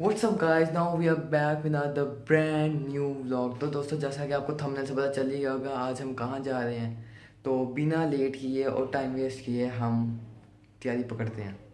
What's up guys now we are back with the brand new vlog तो दोस्तों, जैसा कि आपको थमने से पता चल ही गया होगा, आज हम कहाँ जा रहे हैं? तो बिना लेट किए और टाइम वेस्ट किए हम तैयारी पकड़ते हैं।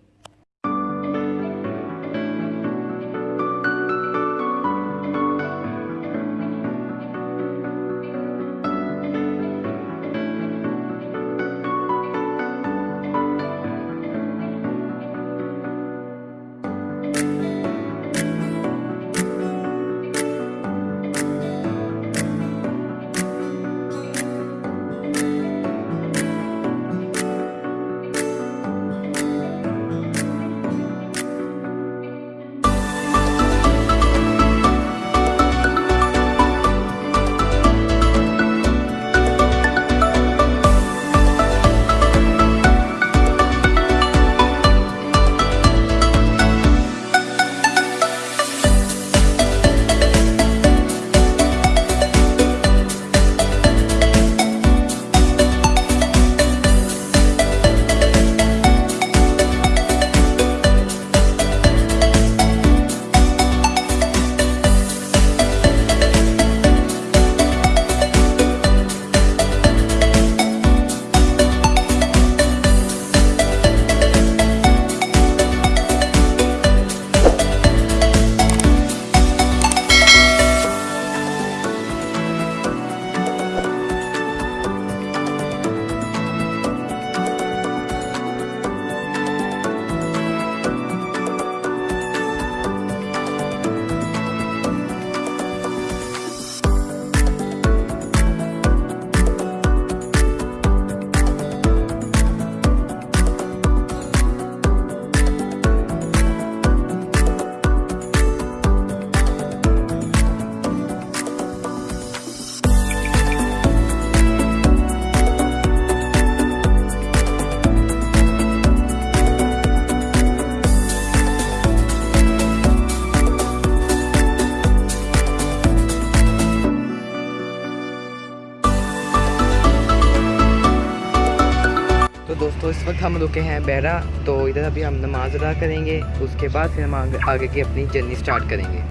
दोस्तों इस वक्त हम रुके हैं बैरा तो इधर अभी हम नमाज़ अदा करेंगे उसके बाद फिर हम आगे, आगे की अपनी जर्नी स्टार्ट करेंगे।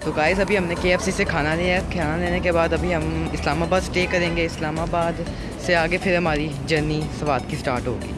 तो गाइस अभी हमने के से खाना लिया है। खाना लेने के बाद अभी हम इस्लामाबाद स्टे करेंगे। इस्लामाबाद से आगे फिर हमारी जर्नी स्वाद की स्टार्ट होगी।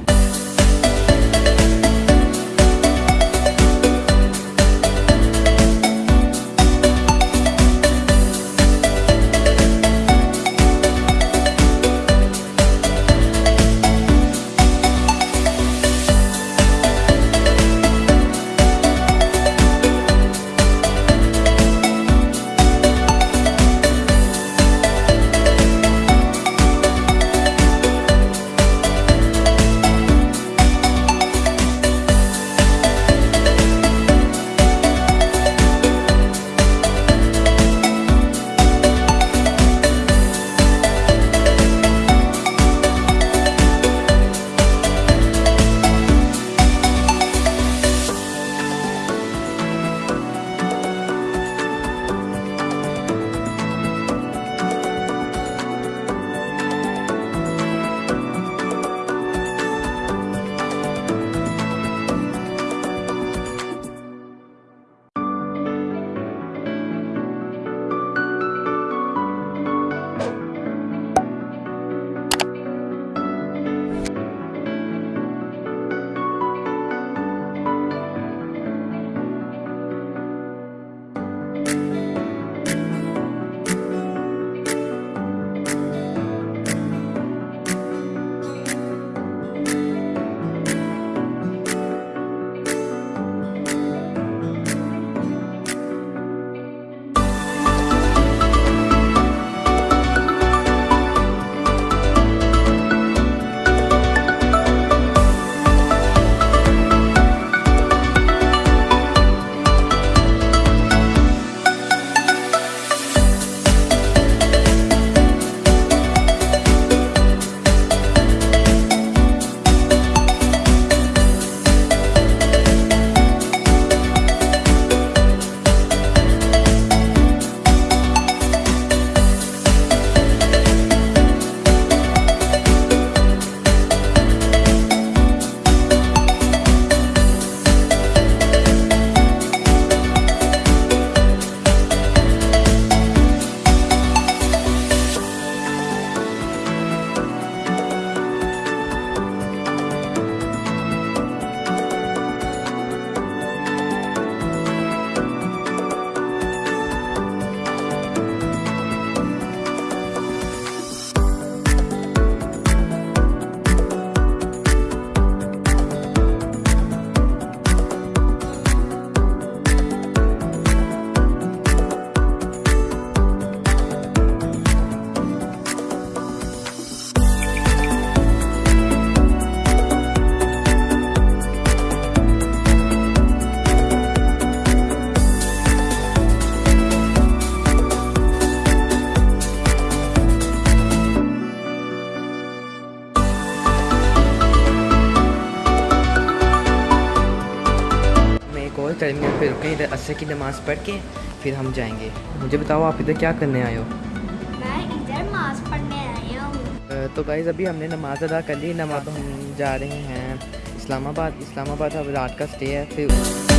टर्मिनल पे रुके इधर असर की नमाज़ पढ़ के फिर हम जाएँगे। मुझे बताओ आप इधर क्या करने आए हो? मैं इधर नमाज़ पढ़ने आया हूँ। तो गाइज़ अभी हमने नमाज़ अदा कर ली। नमाज़ हम जा रहे हैं इस्लामाबाद। इस्लामाबाद अब रात का स्टे है फिर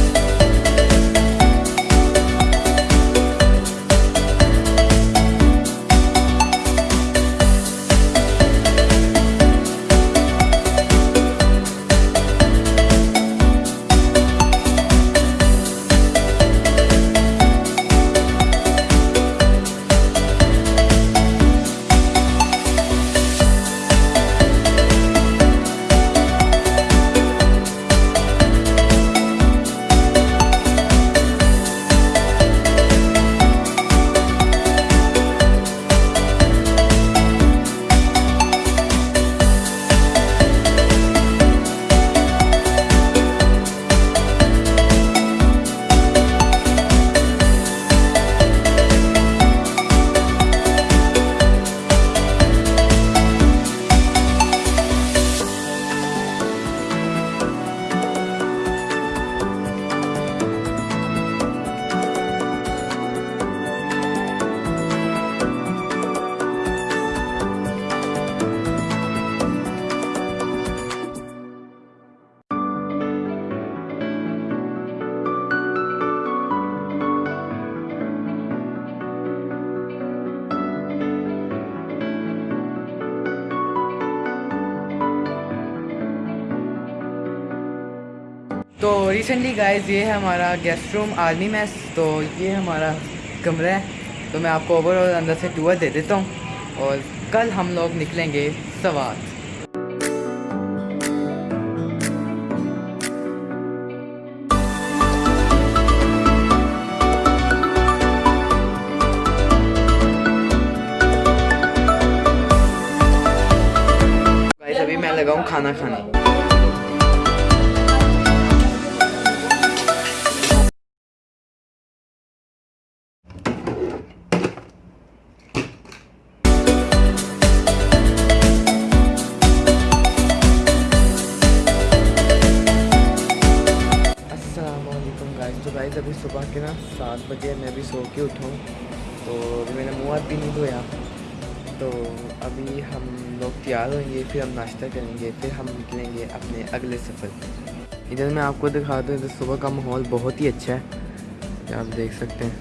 तो रिसेंटली गाइस ये है हमारा गेस्ट रूम आर्मी मैस तो ये हमारा कमरा है। तो मैं आपको ओवरऑल अंदर से टूर दे देता हूँ और कल हम लोग निकलेंगे गाइस अभी मैं लगाऊँ खाना खाने। गाइस अभी सुबह के ना सात बजे मैं भी सो के उठाऊँ तो अभी मैंने मुँह हाथ भी नहीं धोया। तो अभी हम लोग तैयार होंगे, फिर हम नाश्ता करेंगे, फिर हम निकलेंगे अपने अगले सफ़र इधर मैं आपको दिखा दूँ, इधर सुबह का माहौल बहुत ही अच्छा है। आप देख सकते हैं।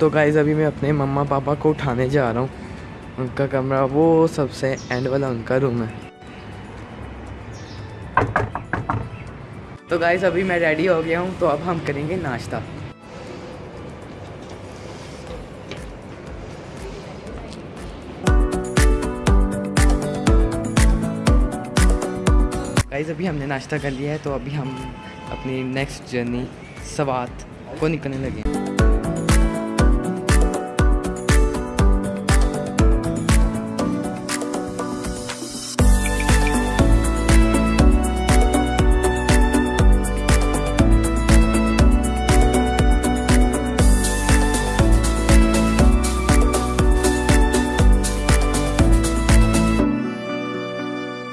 तो गाइस अभी मैं अपने मम्मा पापा को उठाने जा रहा हूँ। उनका कमरा, वो सबसे एंड वाला उनका रूम है। तो गाइस अभी मैं रेडी हो गया हूँ तो अब हम करेंगे नाश्ता। गाइस अभी हमने नाश्ता कर लिया है तो अभी हम अपनी नेक्स्ट जर्नी सवात को निकलने लगे हैं।